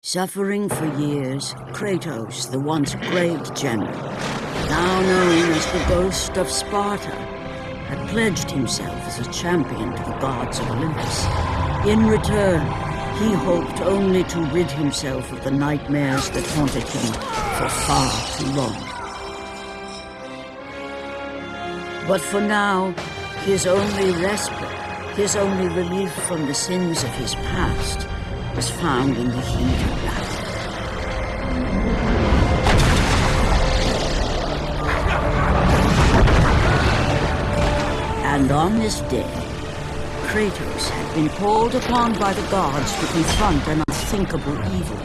Suffering for years, Kratos, the once great general, now known as the Ghost of Sparta, had pledged himself as a champion to the gods of Olympus. In return, he hoped only to rid himself of the nightmares that haunted him for far too long. But for now, his only respite, his only relief from the sins of his past, was found in the heat of battle. And on this day, Kratos had been called upon by the gods to confront an unthinkable evil,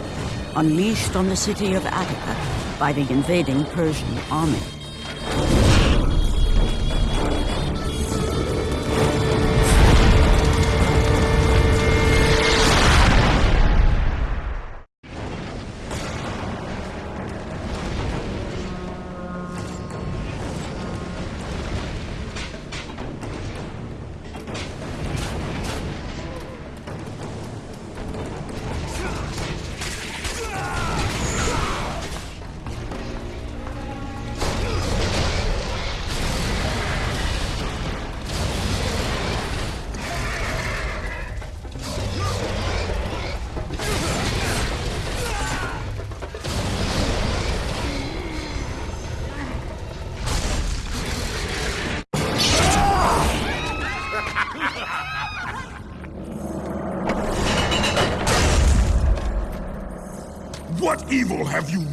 unleashed on the city of Attica by the invading Persian army.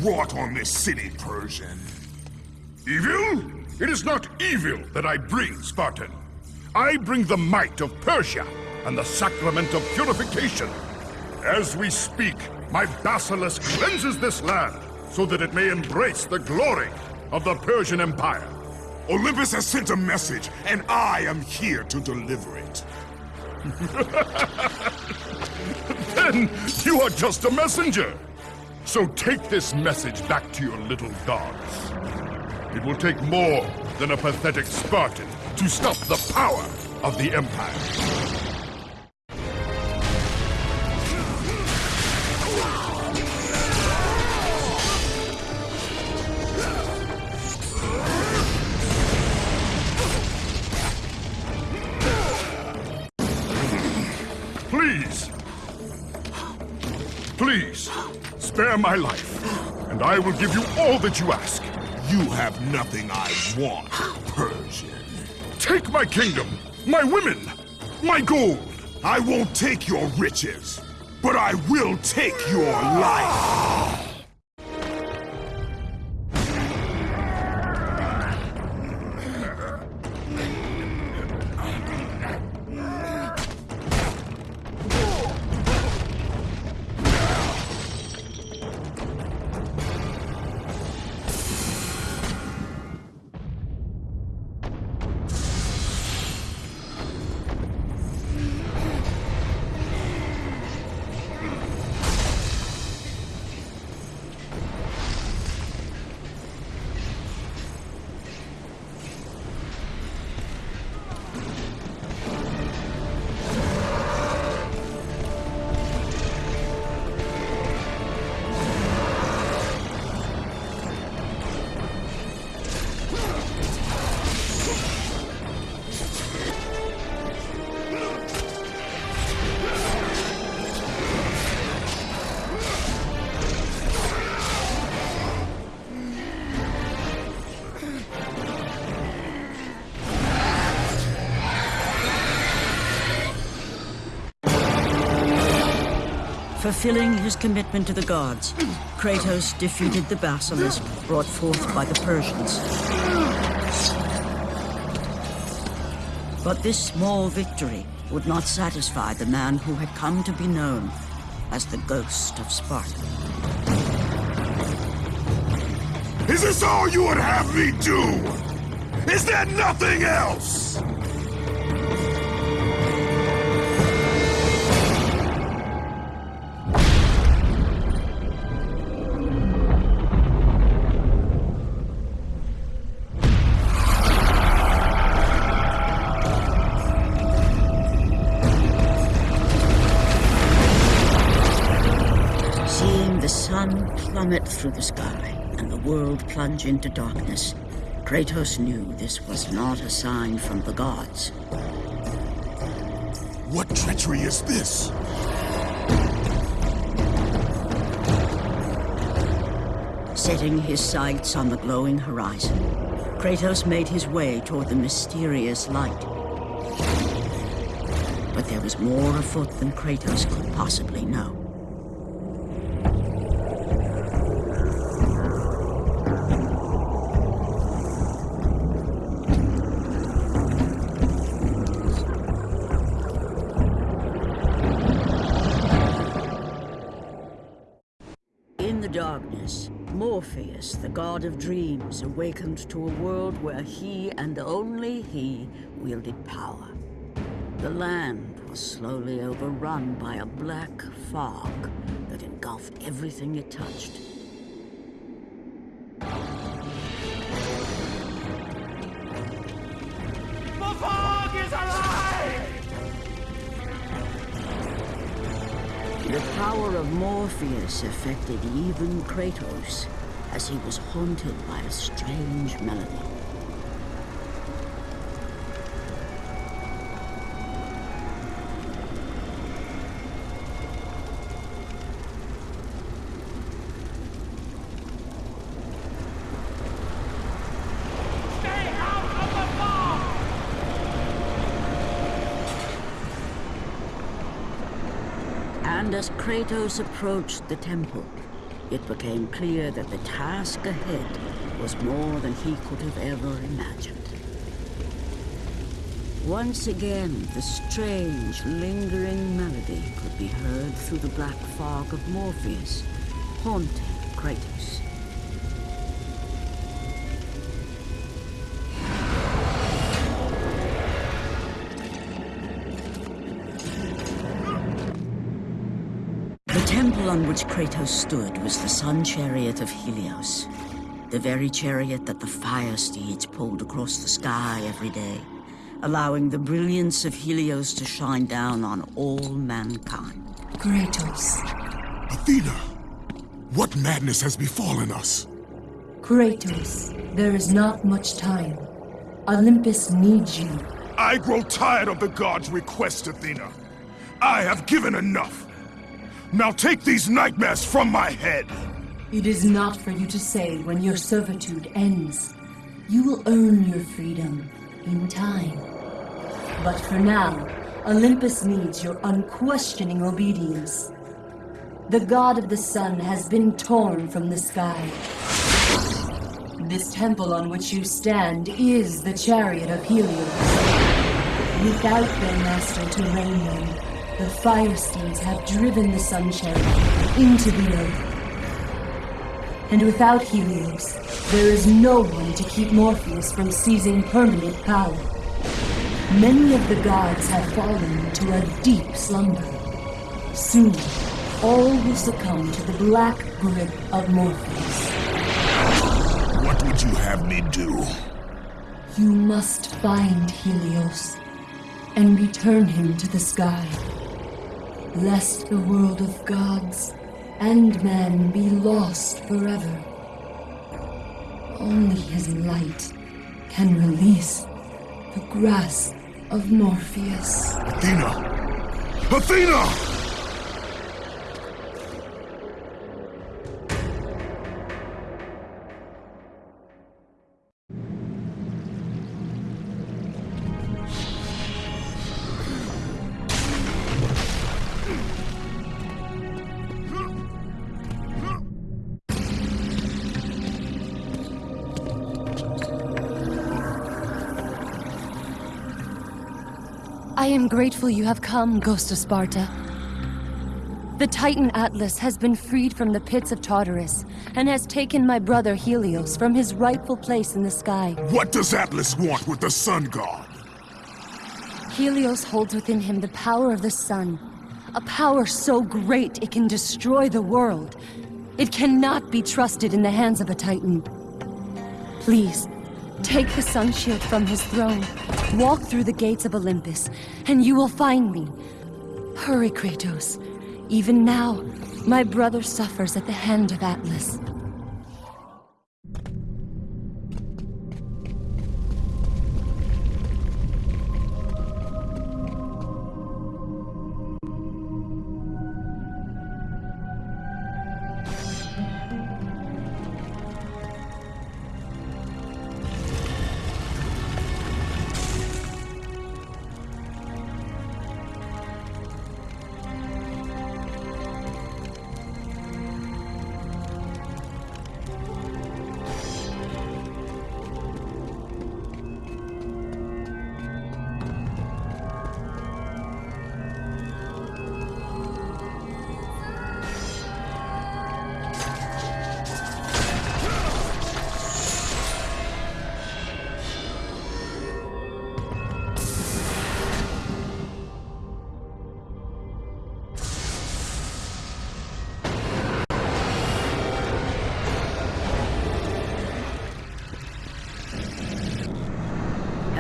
Wrought on this city, Persian? Evil? It is not evil that I bring, Spartan. I bring the might of Persia and the sacrament of purification. As we speak, my basilisk cleanses this land so that it may embrace the glory of the Persian Empire. Olympus has sent a message, and I am here to deliver it. then you are just a messenger. So take this message back to your little gods. It will take more than a pathetic Spartan to stop the power of the Empire. Spare my life, and I will give you all that you ask. You have nothing I want, Persian. Take my kingdom, my women, my gold. I won't take your riches, but I will take your life. Fulfilling his commitment to the gods, Kratos defeated the basilisk brought forth by the Persians. But this small victory would not satisfy the man who had come to be known as the Ghost of Sparta. Is this all you would have me do? Is there nothing else? Plummet through the sky and the world plunge into darkness, Kratos knew this was not a sign from the gods. What treachery is this? Setting his sights on the glowing horizon, Kratos made his way toward the mysterious light. But there was more afoot than Kratos could possibly know. The god of dreams, awakened to a world where he and only he wielded power. The land was slowly overrun by a black fog that engulfed everything it touched. The fog is alive! The power of Morpheus affected even Kratos, as he was haunted by a strange melody. And as Kratos approached the temple, it became clear that the task ahead was more than he could have ever imagined. Once again, the strange, lingering melody could be heard through the black fog of Morpheus, haunting Kratos. On which Kratos stood was the sun chariot of Helios. The very chariot that the fire steeds pulled across the sky every day, allowing the brilliance of Helios to shine down on all mankind. Kratos. Athena! What madness has befallen us? Kratos, there is not much time. Olympus needs you. I grow tired of the gods' requests, Athena. I have given enough. Now take these nightmares from my head. It is not for you to say when your servitude ends. You will earn your freedom in time. But for now, Olympus needs your unquestioning obedience. The god of the sun has been torn from the sky. This temple on which you stand is the chariot of Helios. Without their master to rein them, the fire steeds have driven the sun chariot into the earth. And without Helios, there is no one to keep Morpheus from seizing permanent power. Many of the gods have fallen to a deep slumber. Soon, all will succumb to the black grip of Morpheus. What would you have me do? You must find Helios and return him to the sky, lest the world of gods and man be lost forever. Only his light can release the grasp of Morpheus. Athena! Athena! I am grateful you have come, Ghost of Sparta. The Titan Atlas has been freed from the pits of Tartarus and has taken my brother Helios from his rightful place in the sky. What does Atlas want with the sun god? Helios holds within him the power of the sun, a power so great it can destroy the world. It cannot be trusted in the hands of a Titan. Please, take the sun shield from his throne, walk through the gates of Olympus, and you will find me. Hurry, Kratos. Even now, my brother suffers at the hand of Atlas.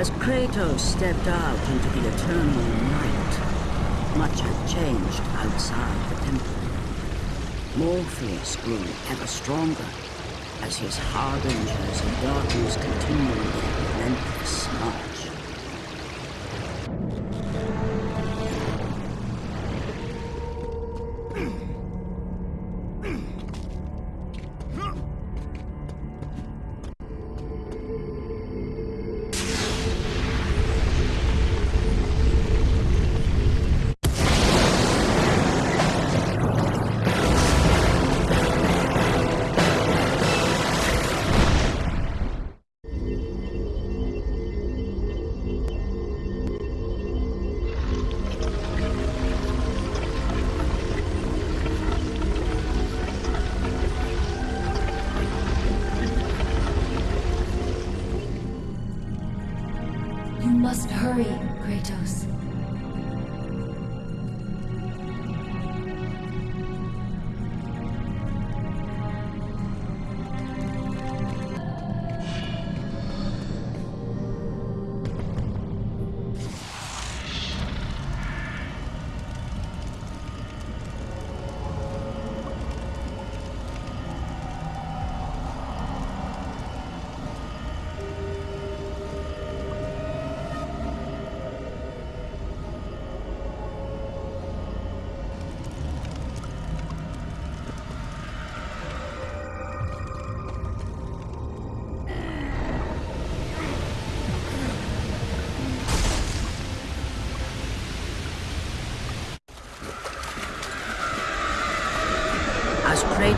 As Kratos stepped out into the eternal night, much had changed outside the temple. Morpheus grew ever stronger as his harbingers of darkness continued their relentless march.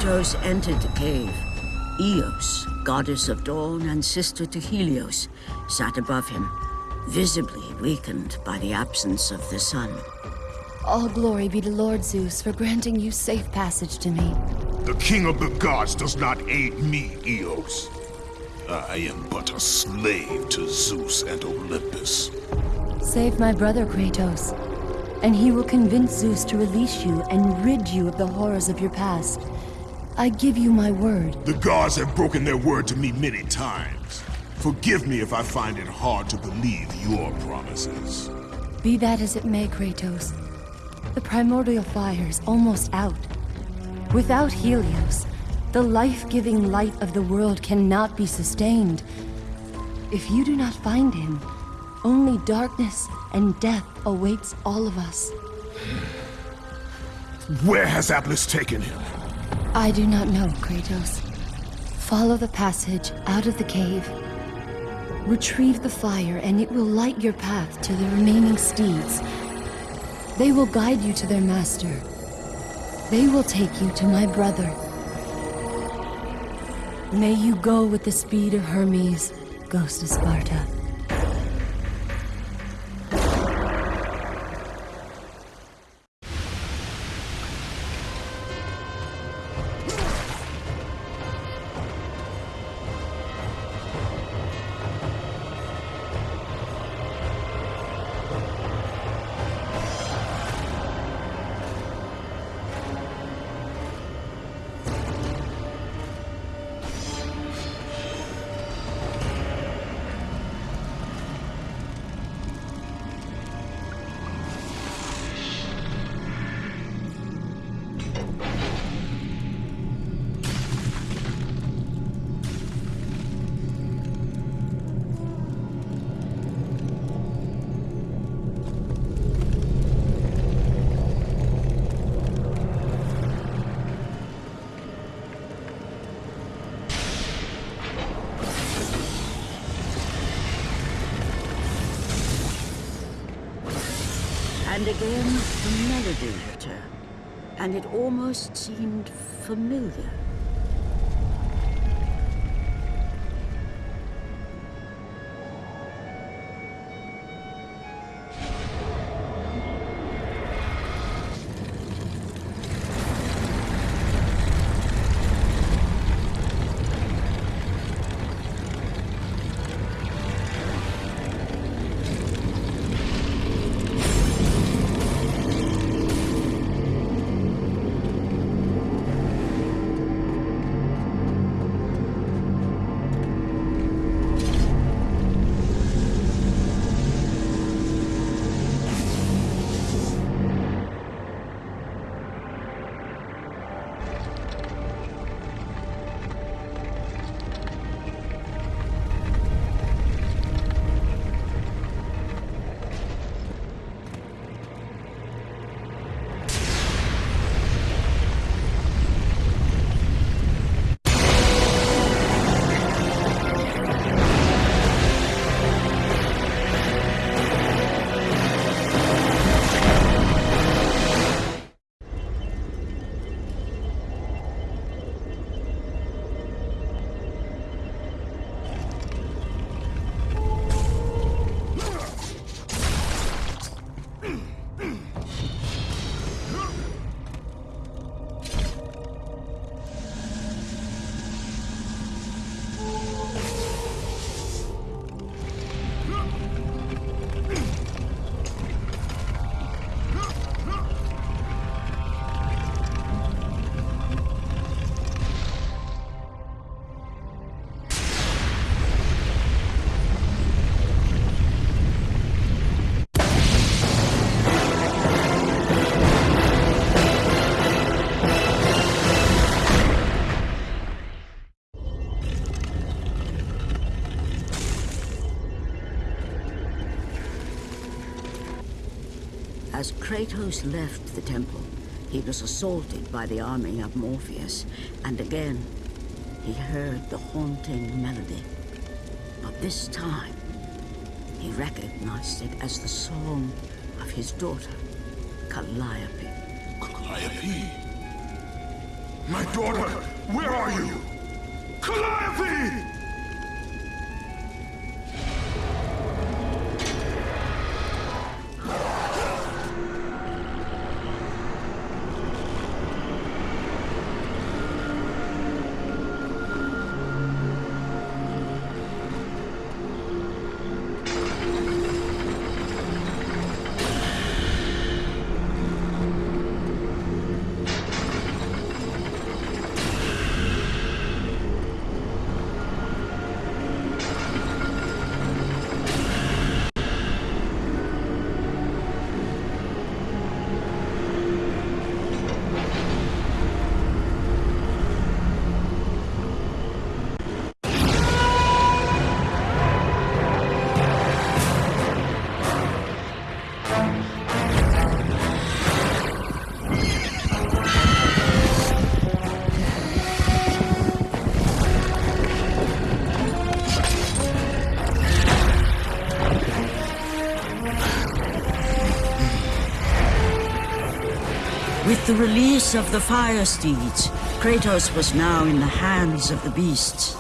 Kratos entered the cave, Eos, goddess of dawn and sister to Helios, sat above him, visibly weakened by the absence of the sun. All glory be to Lord Zeus for granting you safe passage to me. The king of the gods does not aid me, Eos. I am but a slave to Zeus and Olympus. Save my brother Kratos, and he will convince Zeus to release you and rid you of the horrors of your past. I give you my word. The gods have broken their word to me many times. Forgive me if I find it hard to believe your promises. Be that as it may, Kratos. The primordial fire is almost out. Without Helios, the life-giving light of the world cannot be sustained. If you do not find him, only darkness and death awaits all of us. Where has Atlas taken him? I do not know, Kratos. Follow the passage out of the cave. Retrieve the fire, and it will light your path to the remaining steeds. They will guide you to their master. They will take you to my brother. May you go with the speed of Hermes, ghost of Sparta. Almost seemed familiar. Kratos left the temple, he was assaulted by the army of Morpheus, and again, he heard the haunting melody. But this time, he recognized it as the song of his daughter, Calliope. Calliope? My daughter, where are you? Calliope! With the release of the Fire Steeds, Kratos was now in the hands of the beasts.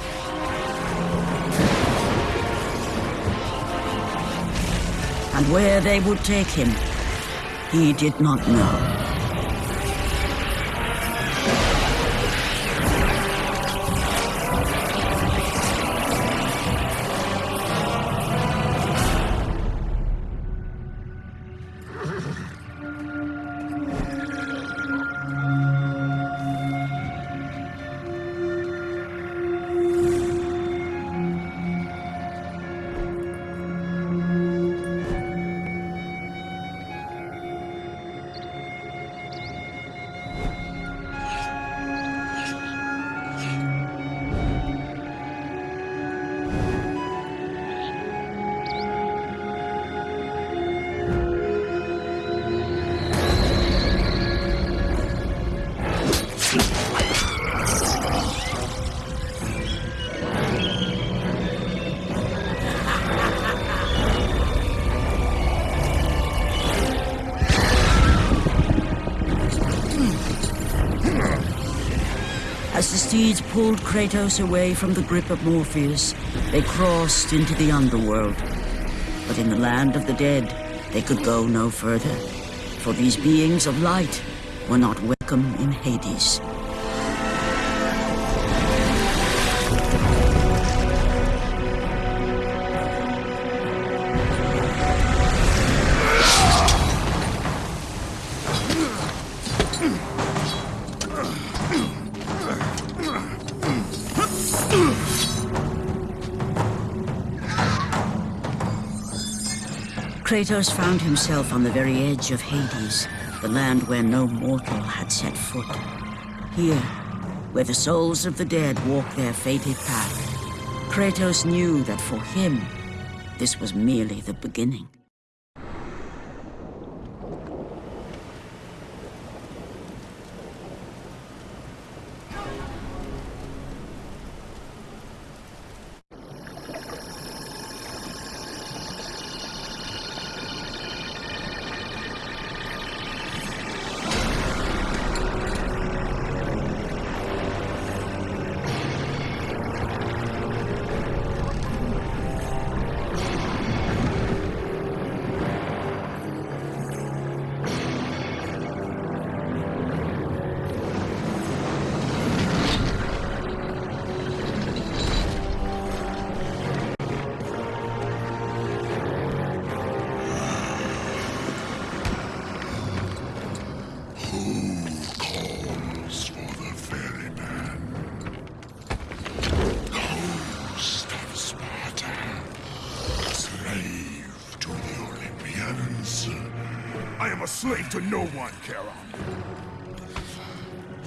And where they would take him, he did not know. Steeds pulled Kratos away from the grip of Morpheus, they crossed into the underworld. But in the land of the dead, they could go no further, for these beings of light were not welcome in Hades. Kratos found himself on the very edge of Hades, the land where no mortal had set foot. Here, where the souls of the dead walk their fated path, Kratos knew that for him, this was merely the beginning. A slave to no one, Charon.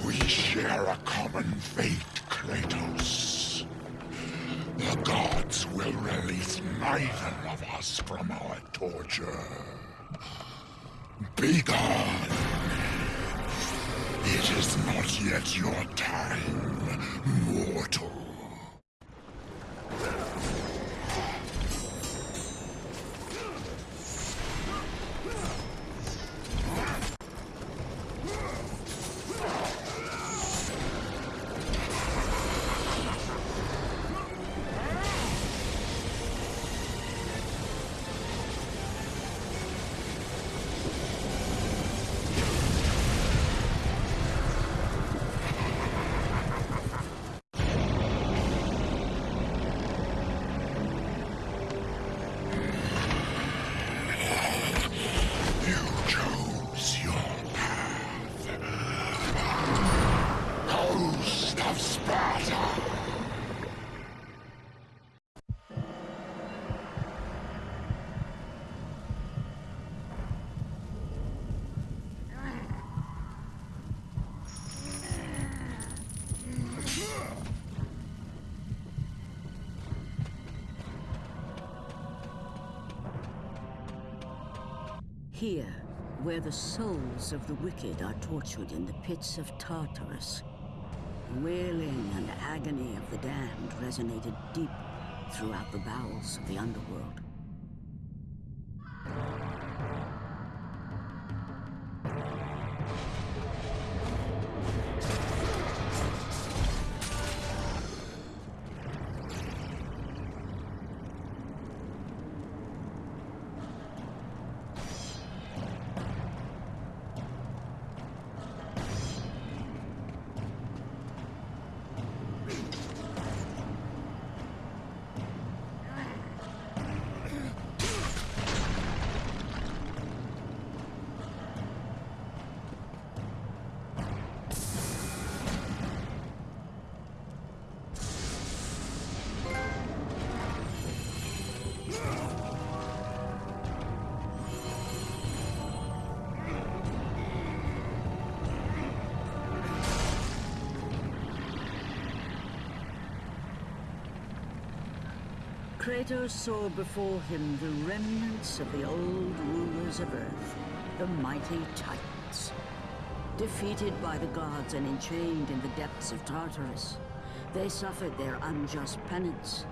We share a common fate, Kratos. The gods will release neither of us from our torture. Be gone. It is not yet your time, mortal. Where the souls of the wicked are tortured in the pits of Tartarus, The wailing and agony of the damned resonated deep throughout the bowels of the underworld. Kratos saw before him the remnants of the old rulers of Earth, the mighty Titans. Defeated by the gods and enchained in the depths of Tartarus, they suffered their unjust penance.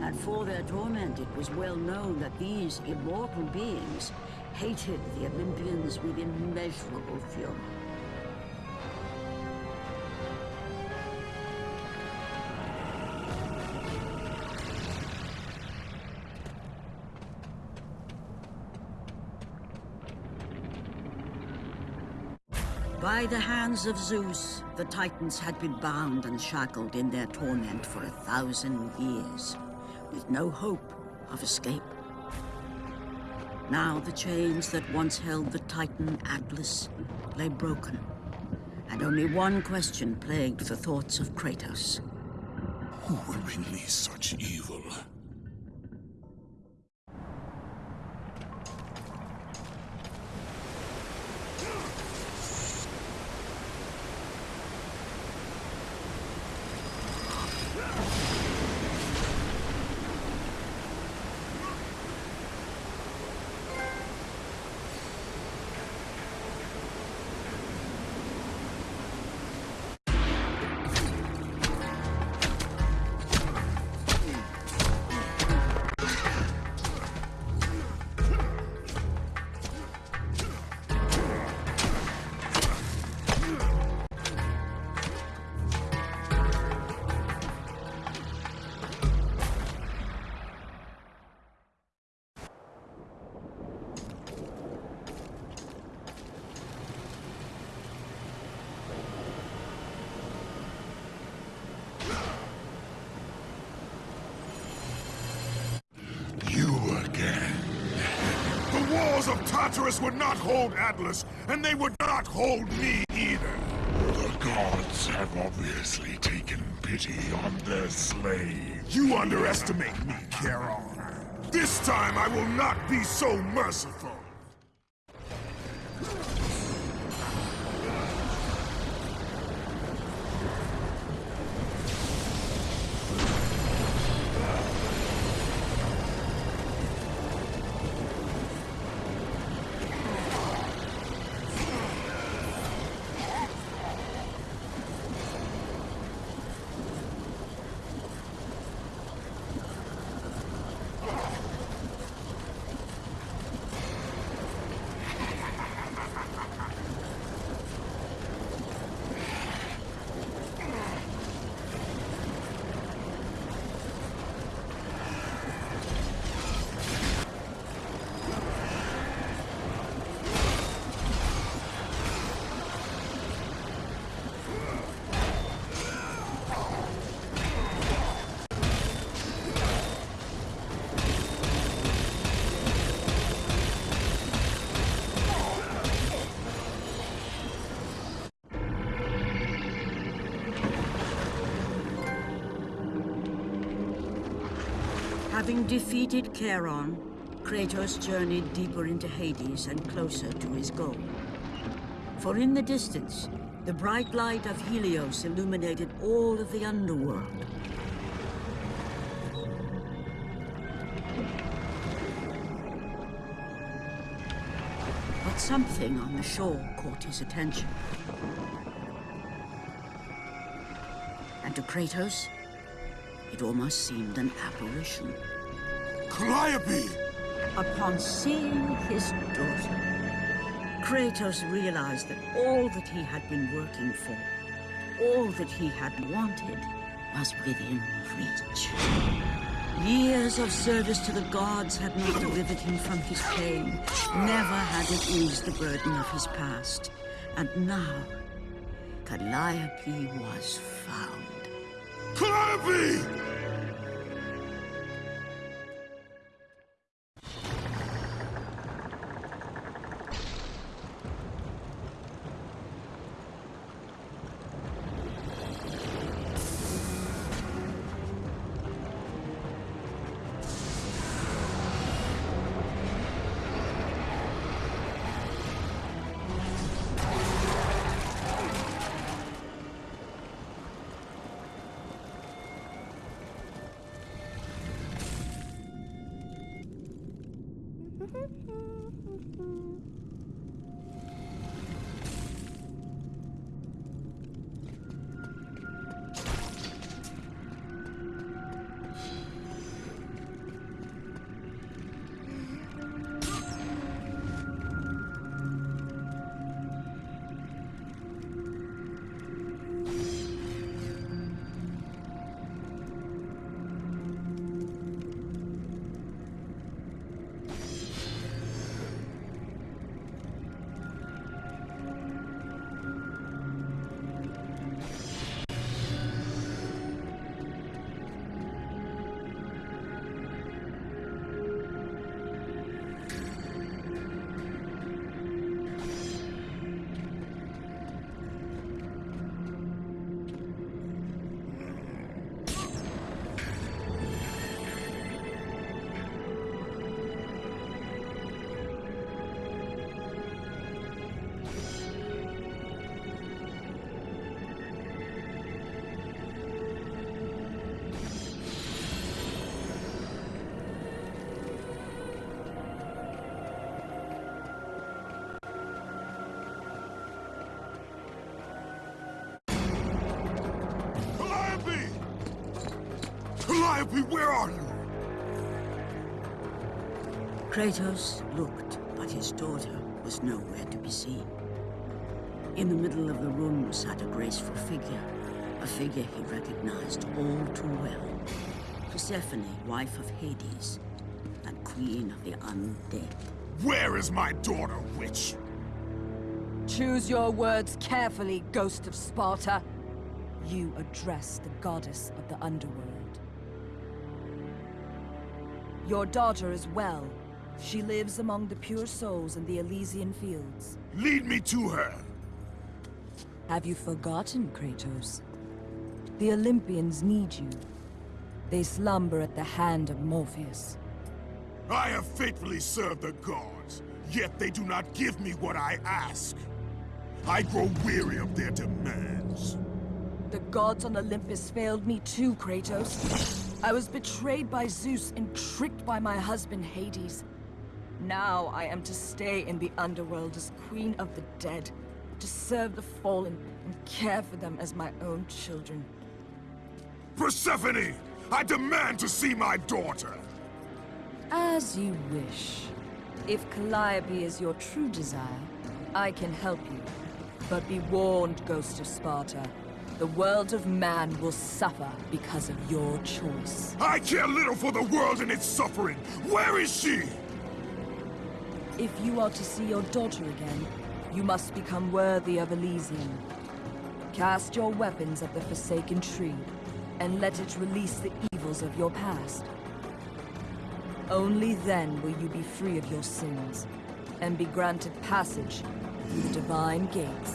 And for their torment, it was well known that these immortal beings hated the Olympians with immeasurable fury. By the hands of Zeus, the Titans had been bound and shackled in their torment for a thousand years, with no hope of escape. Now the chains that once held the Titan Atlas lay broken, and only one question plagued the thoughts of Kratos. Who will release such evil? Hold Atlas, and they would not hold me either. The gods have obviously taken pity on their slave. You underestimate me, Charon. This time I will not be so merciful. Defeated Charon, Kratos journeyed deeper into Hades and closer to his goal. For in the distance, the bright light of Helios illuminated all of the underworld. But something on the shore caught his attention. And to Kratos, it almost seemed an apparition. Calliope! Upon seeing his daughter, Kratos realized that all that he had been working for, all that he had wanted, was within reach. Years of service to the gods had not delivered him from his pain, never had it eased the burden of his past. And now, Calliope was found. Calliope! Calliope, Kratos looked, but his daughter was nowhere to be seen. In the middle of the room sat a graceful figure, a figure he recognized all too well. Persephone, wife of Hades, and queen of the undead. Where is my daughter, witch? Choose your words carefully, Ghost of Sparta. You address the goddess of the underworld. Your daughter is well. She lives among the pure souls in the Elysian fields. Lead me to her. Have you forgotten, Kratos? The Olympians need you. They slumber at the hand of Morpheus. I have faithfully served the gods, yet they do not give me what I ask. I grow weary of their demands. The gods on Olympus failed me too, Kratos. I was betrayed by Zeus and tricked by my husband Hades. Now I am to stay in the underworld as queen of the dead, to serve the fallen and care for them as my own children. Persephone! I demand to see my daughter! As you wish. If Calliope is your true desire, I can help you. But be warned, Ghost of Sparta. The world of man will suffer because of your choice. I care little for the world and its suffering! Where is she? If you are to see your daughter again, you must become worthy of Elysium. Cast your weapons at the Forsaken Tree, and let it release the evils of your past. Only then will you be free of your sins, and be granted passage through the Divine Gates.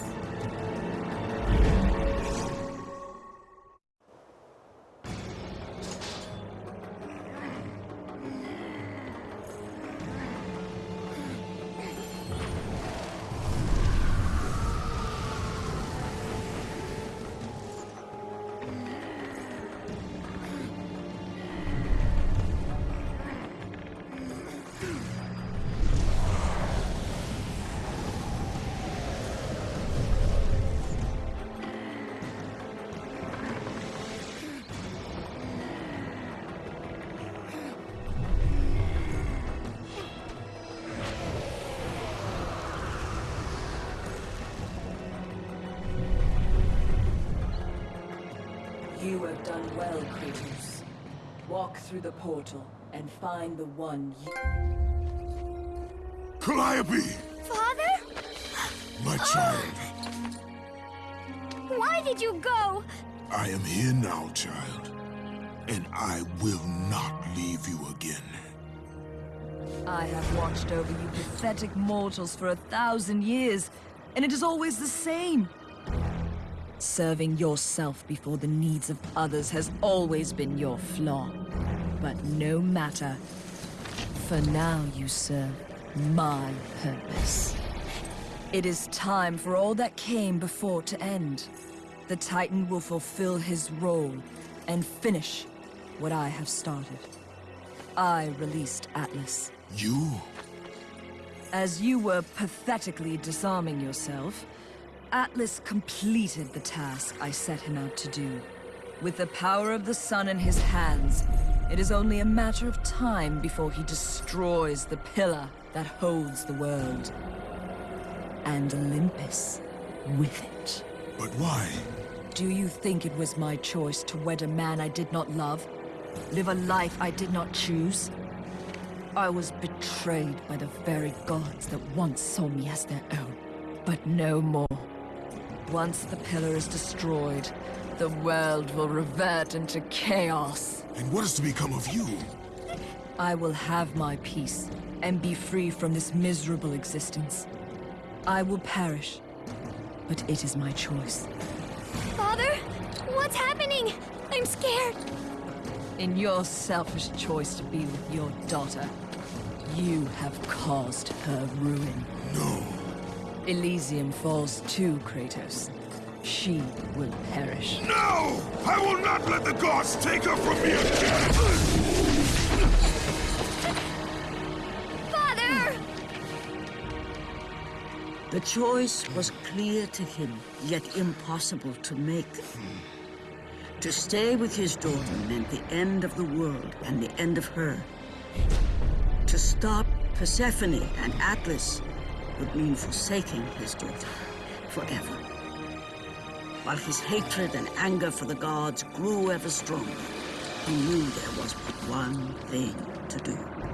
Well, Kratos. Walk through the portal and find the one you... Calliope! Father? My ah! child, Why did you go? I am here now, child. And I will not leave you again. I have watched over you pathetic mortals for a thousand years, and it is always the same. Serving yourself before the needs of others has always been your flaw. But no matter. For now you serve my purpose. It is time for all that came before to end. The Titan will fulfill his role and finish what I have started. I released Atlas. You? As you were pathetically disarming yourself, Atlas completed the task I set him out to do. With the power of the sun in his hands, it is only a matter of time before he destroys the pillar that holds the world. And Olympus with it. But why? Do you think it was my choice to wed a man I did not love? Live a life I did not choose? I was betrayed by the very gods that once saw me as their own, but no more. Once the pillar is destroyed, the world will revert into chaos. And what is to become of you? I will have my peace and be free from this miserable existence. I will perish, but it is my choice. Father? What's happening? I'm scared. In your selfish choice to be with your daughter, you have caused her ruin. No. Elysium falls too, Kratos. She will perish. No! I will not let the gods take her from me again! Father! The choice was clear to him, yet impossible to make. To stay with his daughter meant the end of the world and the end of her. To stop Persephone and Atlas would mean forsaking his daughter forever. While his hatred and anger for the gods grew ever stronger, he knew there was but one thing to do.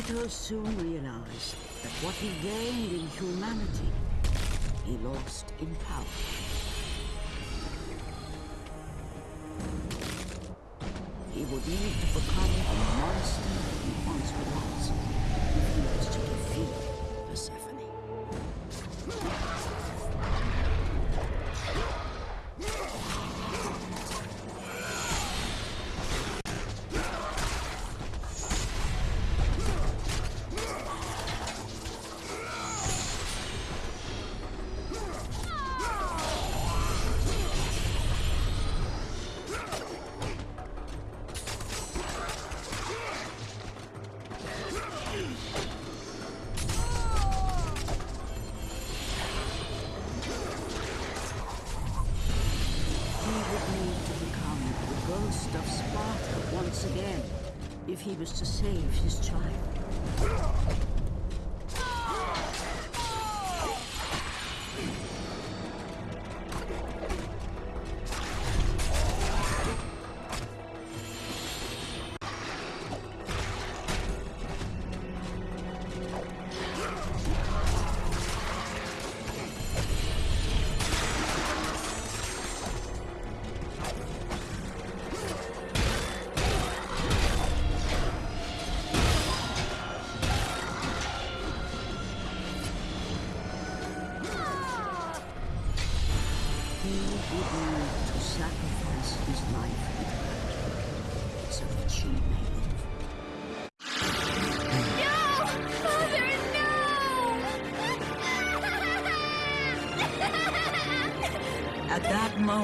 Kratos soon realized that what he gained in humanity, he lost in power. He would need to become the monster he once was if he was to save his child.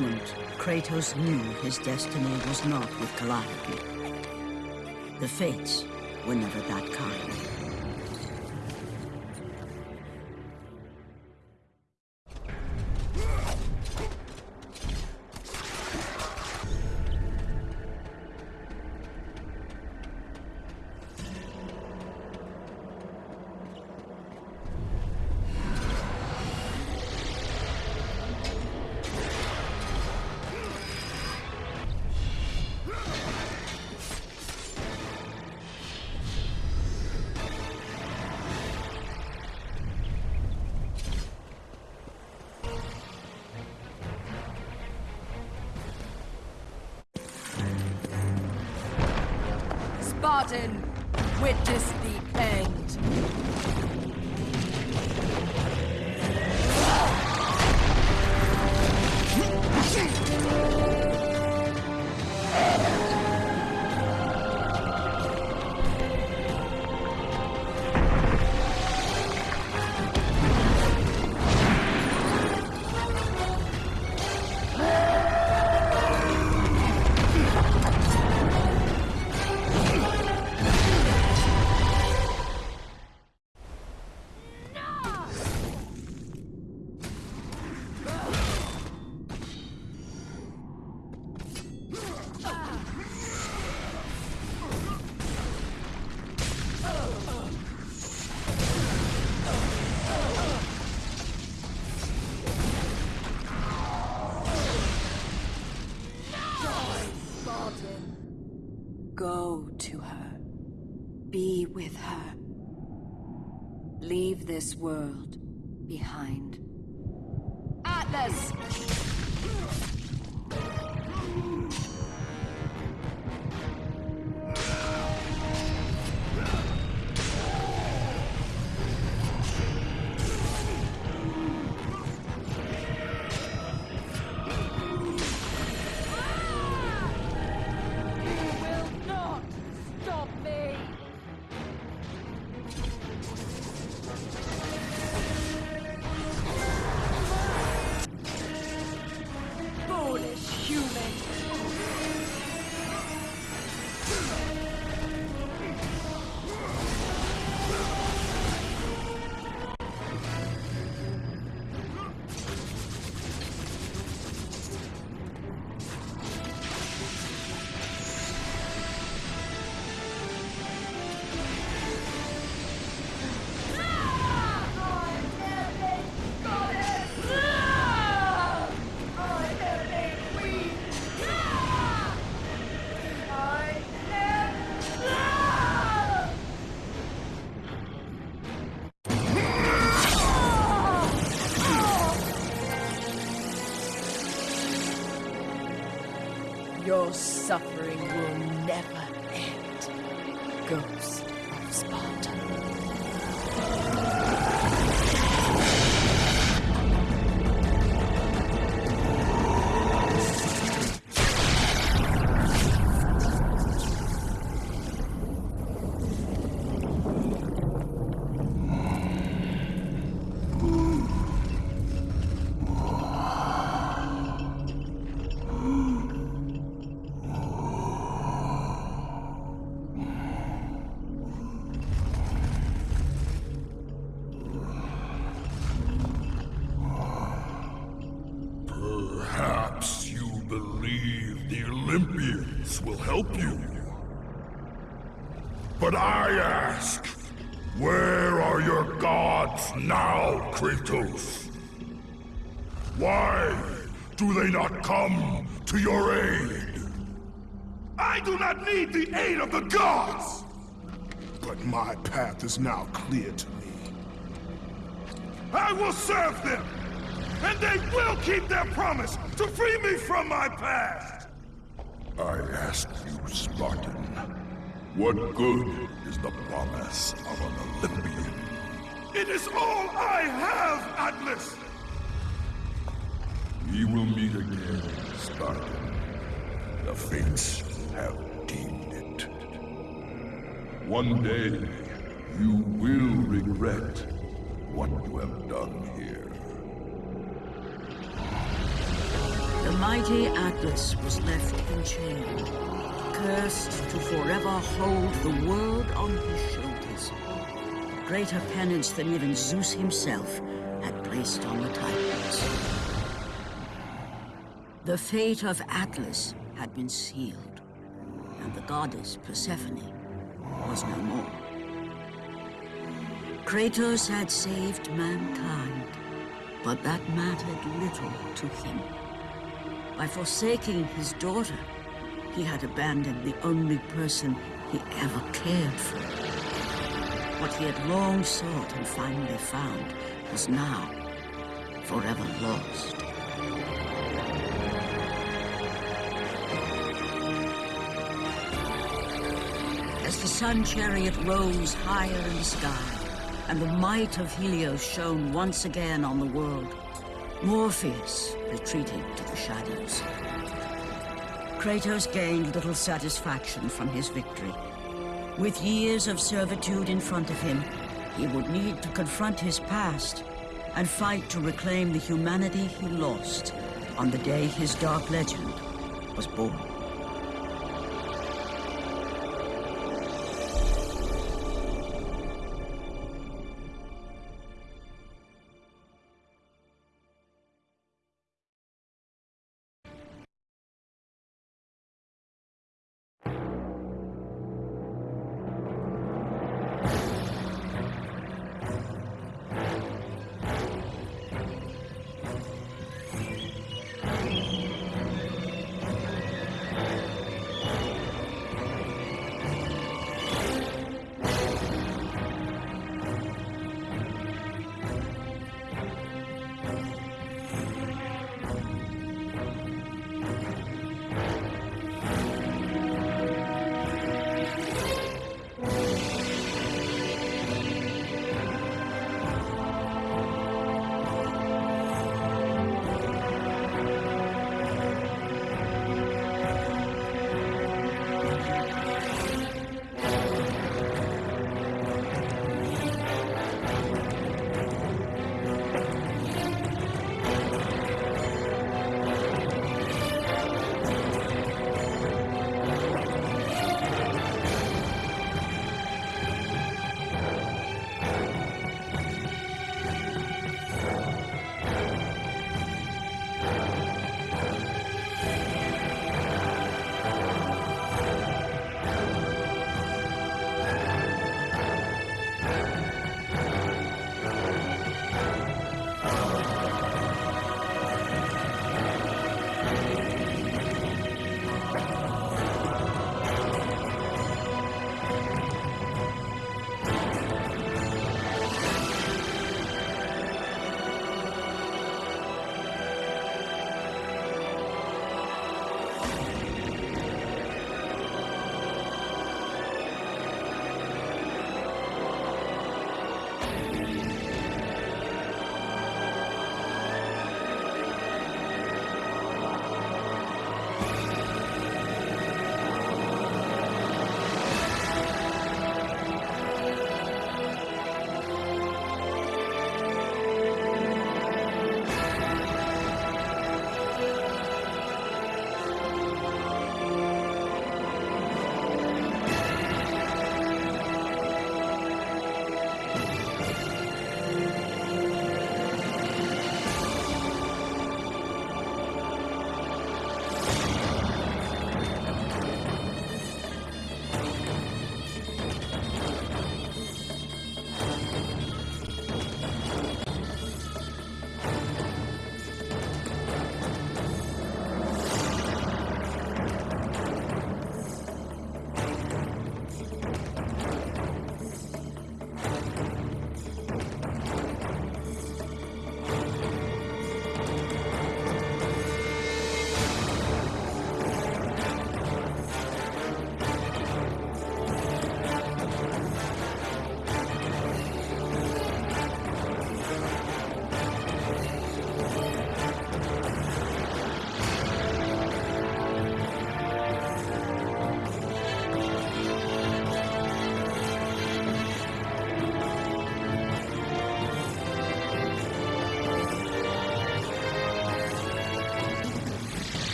Moment, Kratos knew his destiny was not with Calliope. The fates were never that kind. This world to your aid? I do not need the aid of the gods! But my path is now clear to me. I will serve them! And they will keep their promise to free me from my past! I ask you, Spartan, what good is the promise of an Olympian? It is all I have, Atlas! We will meet again, The fates have deemed it. One day, you will regret what you have done here. The mighty Atlas was left enchained, cursed to forever hold the world on his shoulders. Greater penance than even Zeus himself had placed on the Titans. The fate of Atlas had been sealed, and the goddess Persephone was no more. Kratos had saved mankind, but that mattered little to him. By forsaking his daughter, he had abandoned the only person he ever cared for. What he had long sought and finally found was now forever lost. The sun chariot rose higher in the sky, and the might of Helios shone once again on the world, Morpheus retreated to the shadows. Kratos gained little satisfaction from his victory. With years of servitude in front of him, he would need to confront his past and fight to reclaim the humanity he lost on the day his dark legend was born.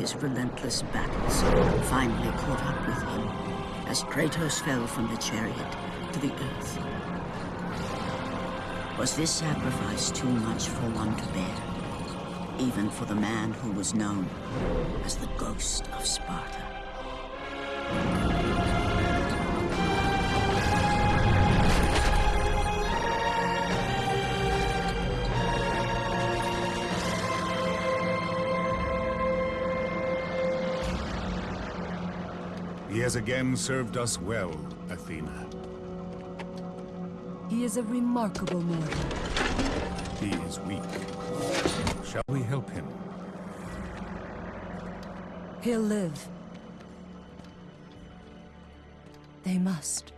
His relentless battles finally caught up with him as Kratos fell from the chariot to the earth. Was this sacrifice too much for one to bear? Even for the man who was known as the Ghost of Sparta. He has again served us well, Athena. He is a remarkable mortal. He is weak. Shall we help him? He'll live. They must.